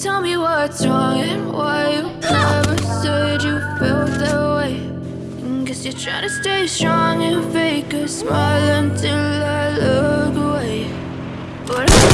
Tell me what's wrong and why you never said you felt that way. Guess you're trying to stay strong and fake a smile until I look away. But I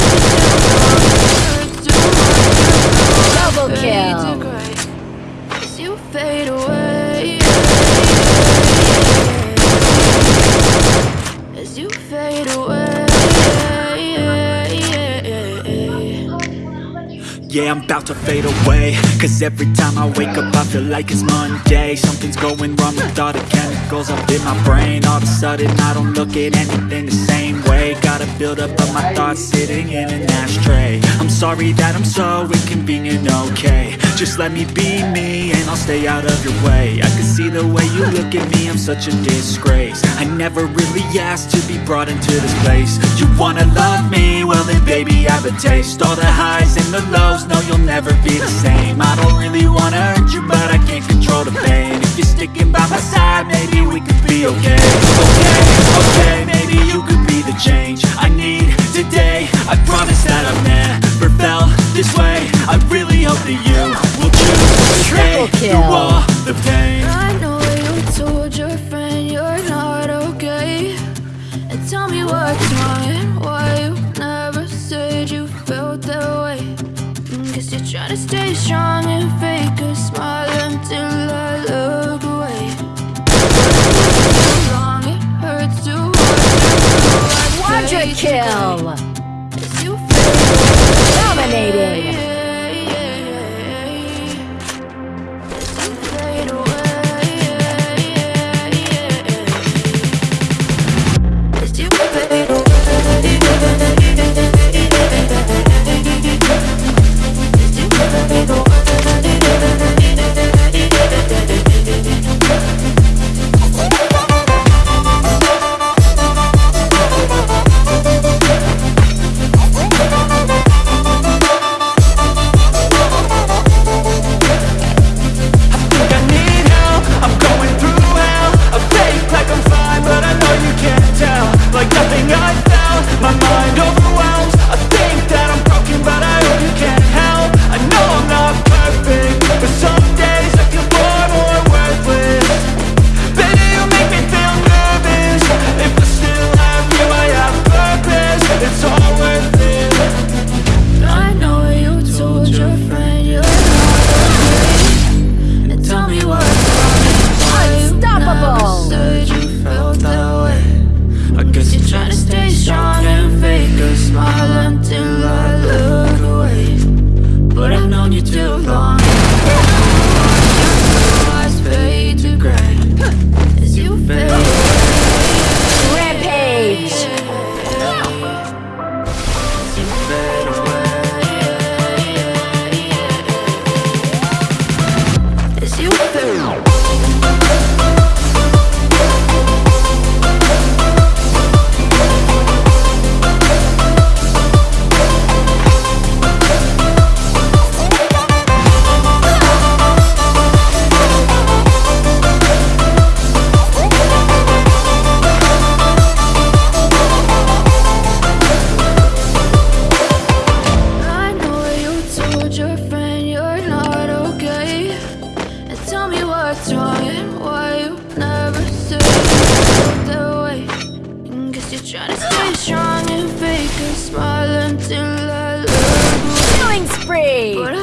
Yeah, I'm about to fade away. Cause every time I wake up I feel like it's Monday. Something's going wrong with all the chemicals up in my brain. All of a sudden I don't look at anything the same way. Gotta build up of my thoughts sitting in an ashtray. I'm sorry that I'm so inconvenient, okay. Just let me be me and I'll stay out of your way. I can see the way you look at me, I'm such a disgrace. I never really asked to be brought into this place. You wanna love me? Well then baby I have a taste. All the highs and the lows, no you'll never be the same. I don't really wanna hurt you but I can't control the pain. If you're sticking by my side, maybe we could be okay. Okay, okay, maybe you could be the change I need today. I promise that I've To stay strong and fake a smile until I look away. Long, it hurts to what's why you never said you that way Guess you're trying to stay strong and fake a smile until I Killing spree.